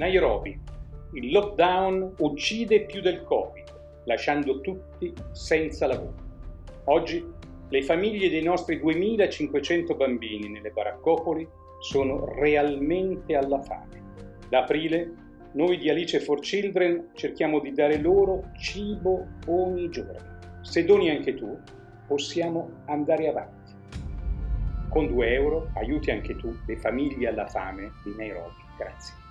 Nairobi. Il lockdown uccide più del Covid, lasciando tutti senza lavoro. Oggi le famiglie dei nostri 2500 bambini nelle baraccopoli sono realmente alla fame. Da aprile noi di Alice for Children cerchiamo di dare loro cibo ogni giorno. Se doni anche tu, possiamo andare avanti. Con 2 euro aiuti anche tu le famiglie alla fame di Nairobi. Grazie.